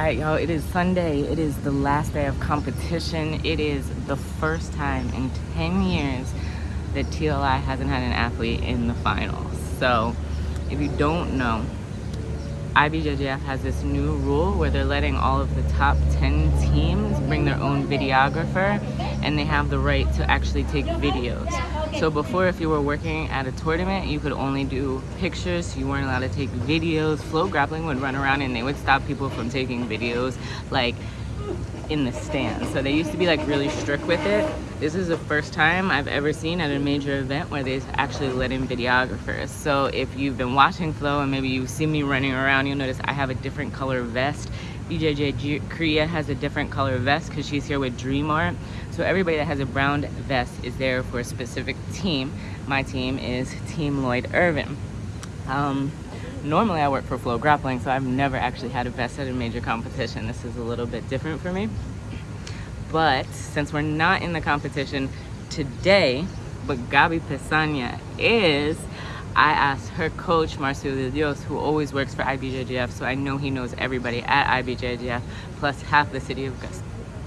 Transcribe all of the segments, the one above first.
Alright y'all, it is Sunday. It is the last day of competition. It is the first time in 10 years that TLI hasn't had an athlete in the finals. So if you don't know, IBJJF has this new rule where they're letting all of the top 10 teams bring their own videographer and they have the right to actually take videos. So before, if you were working at a tournament, you could only do pictures. You weren't allowed to take videos. FloGrappling would run around and they would stop people from taking videos like in the stands. So they used to be like really strict with it. This is the first time I've ever seen at a major event where they actually let in videographers. So if you've been watching Flo and maybe you see me running around, you'll notice I have a different color vest. BJJ Korea has a different color vest because she's here with Dream Art. So everybody that has a brown vest is there for a specific team. My team is Team Lloyd Irvin. Um, normally I work for FloGrappling, so I've never actually had a vest at a major competition. This is a little bit different for me. But since we're not in the competition today, but Gabi Pessanha is, I asked her coach, Marcio de Dios, who always works for IBJJF, so I know he knows everybody at IBJJF, plus half the city of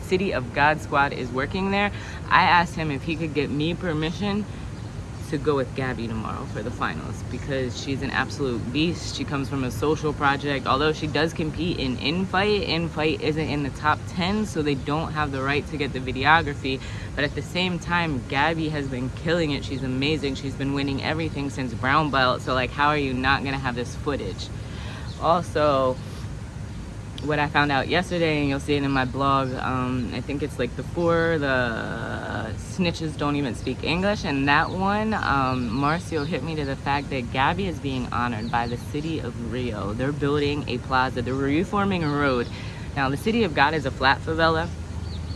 City of God squad is working there. I asked him if he could get me permission to go with Gabby tomorrow for the finals because she's an absolute beast. She comes from a social project. Although she does compete in Infight, Infight isn't in the top 10, so they don't have the right to get the videography. But at the same time, Gabby has been killing it. She's amazing. She's been winning everything since brown belt. So like, how are you not gonna have this footage? Also, what I found out yesterday, and you'll see it in my blog, um, I think it's like the four, the snitches don't even speak English, and that one, um, Marcio hit me to the fact that Gabby is being honored by the city of Rio. They're building a plaza, they're reforming a road. Now, the city of God is a flat favela.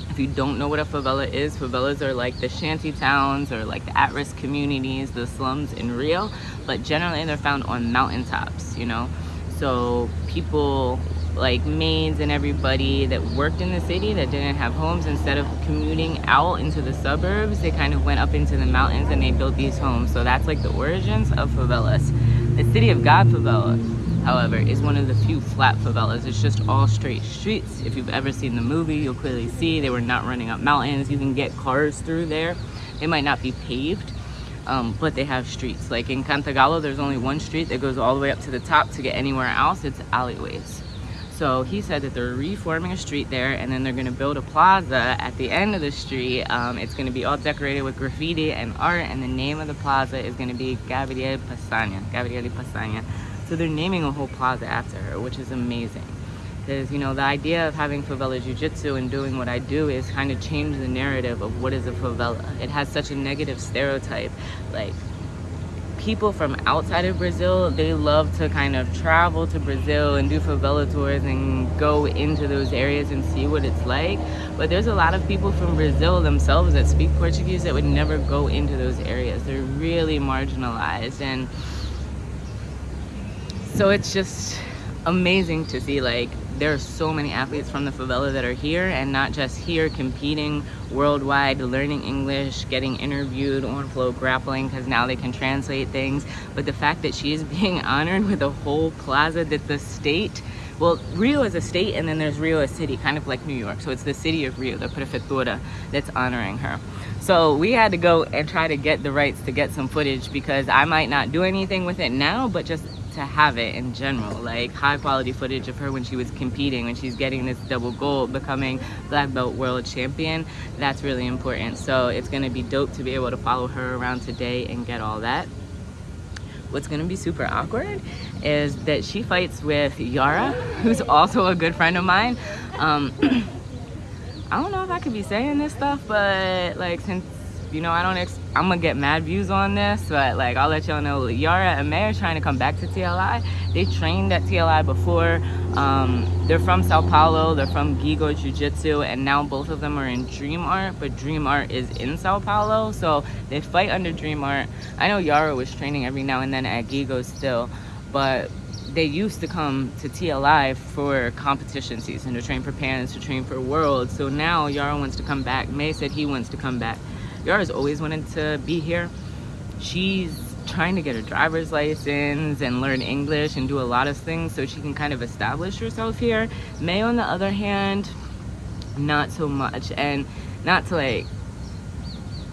If you don't know what a favela is, favelas are like the shanty towns or like the at-risk communities, the slums in Rio, but generally they're found on mountaintops, you know? So people like maids and everybody that worked in the city that didn't have homes instead of commuting out into the suburbs they kind of went up into the mountains and they built these homes. So that's like the origins of favelas. The city of god favela however is one of the few flat favelas. It's just all straight streets. If you've ever seen the movie you'll clearly see they were not running up mountains. You can get cars through there. They might not be paved um, but they have streets. Like in Cantagalo there's only one street that goes all the way up to the top to get anywhere else. It's alleyways so he said that they're reforming a street there and then they're gonna build a plaza at the end of the street. Um, it's gonna be all decorated with graffiti and art and the name of the plaza is gonna be Gabriel Pessanha, Gabriele Pessanha. So they're naming a whole plaza after her, which is amazing. Because, you know, the idea of having favela jiu-jitsu and doing what I do is kind of change the narrative of what is a favela. It has such a negative stereotype. Like, people from outside of Brazil, they love to kind of travel to Brazil and do favela tours and go into those areas and see what it's like. But there's a lot of people from Brazil themselves that speak Portuguese that would never go into those areas. They're really marginalized. And so it's just amazing to see like there are so many athletes from the favela that are here and not just here competing worldwide learning english getting interviewed on FloGrappling because now they can translate things. But the fact that she is being honored with a whole plaza that the state well rio is a state and then there's rio a city kind of like new york. So it's the city of rio the prefeitura that's honoring her. So we had to go and try to get the rights to get some footage because i might not do anything with it now but just to have it in general like high quality footage of her when she was competing when she's getting this double gold becoming black belt world champion that's really important. So it's going to be dope to be able to follow her around today and get all that. What's to be super awkward is that she fights with Yara who's also a good friend of mine. Um, I don't know if I could be saying this stuff but like since you know, I don't, I'm gonna get mad views on this, but like, I'll let y'all know, Yara and May are trying to come back to TLI. They trained at TLI before. Um, they're from Sao Paulo, they're from Gigo Jiu-Jitsu, and now both of them are in Dream Art, but Dream Art is in Sao Paulo, so they fight under Dream Art. I know Yara was training every now and then at Gigo still, but they used to come to TLI for competition season, to train for Pans, to train for Worlds. So now Yara wants to come back. May said he wants to come back Yara's always wanted to be here. She's trying to get a driver's license and learn English and do a lot of things so she can kind of establish herself here. May, on the other hand, not so much. And not to like,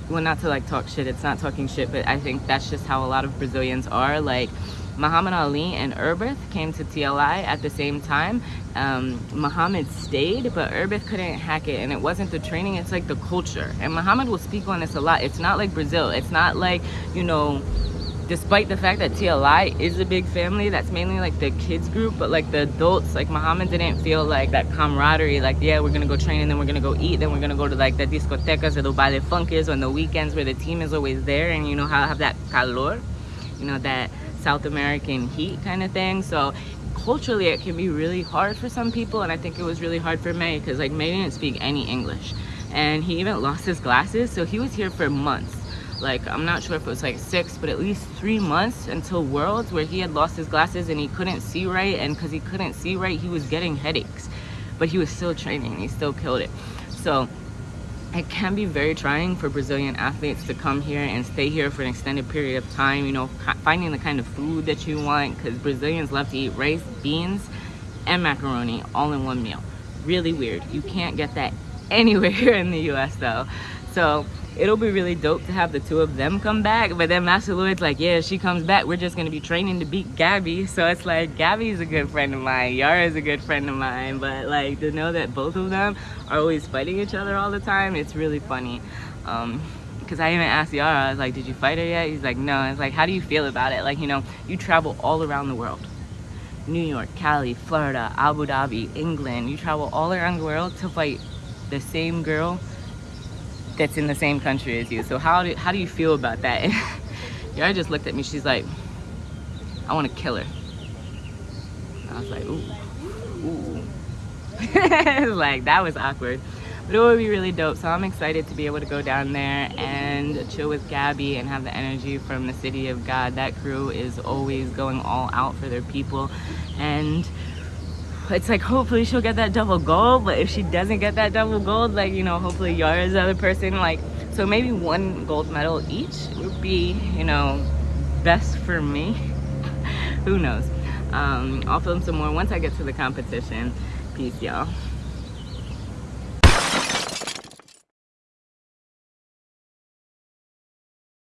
well, not to like talk shit, it's not talking shit, but I think that's just how a lot of Brazilians are. Like, Muhammad Ali and Herbert came to TLI at the same time. Um, Muhammad stayed, but Herbert couldn't hack it. And it wasn't the training, it's like the culture. And Muhammad will speak on this a lot. It's not like Brazil. It's not like, you know, despite the fact that TLI is a big family, that's mainly like the kids group, but like the adults, like Muhammad didn't feel like that camaraderie, like, yeah, we're gonna go train and then we're gonna go eat, then we're gonna go to like the discotecas or the baile funkers on the weekends where the team is always there and you know how have that calor, you know, that South American heat kind of thing. So culturally it can be really hard for some people and I think it was really hard for May because like May didn't speak any English. And he even lost his glasses so he was here for months. Like I'm not sure if it was like six but at least three months until Worlds where he had lost his glasses and he couldn't see right and because he couldn't see right he was getting headaches. But he was still training he still killed it. So it can be very trying for Brazilian athletes to come here and stay here for an extended period of time, you know, finding the kind of food that you want because Brazilians love to eat rice, beans, and macaroni all in one meal. Really weird. You can't get that anywhere here in the US though. So it'll be really dope to have the two of them come back. But then Master Lloyd's like, yeah, she comes back, we're just gonna be training to beat Gabby. So it's like, Gabby's a good friend of mine, Yara's a good friend of mine. But like to know that both of them are always fighting each other all the time, it's really funny. Um, because I even asked Yara, I was like, did you fight her yet? He's like, no. It's like, how do you feel about it? Like, you know, you travel all around the world. New York, Cali, Florida, Abu Dhabi, England. You travel all around the world to fight the same girl that's in the same country as you. So how do, how do you feel about that? Yara just looked at me. She's like, I want to kill her. I was like, ooh, ooh. like, that was awkward. But it would be really dope. So I'm excited to be able to go down there and chill with Gabby and have the energy from the City of God. That crew is always going all out for their people. And it's like hopefully she'll get that double gold but if she doesn't get that double gold like you know hopefully Yara's the other person like so maybe one gold medal each would be you know best for me. Who knows? Um, I'll film some more once I get to the competition peace y'all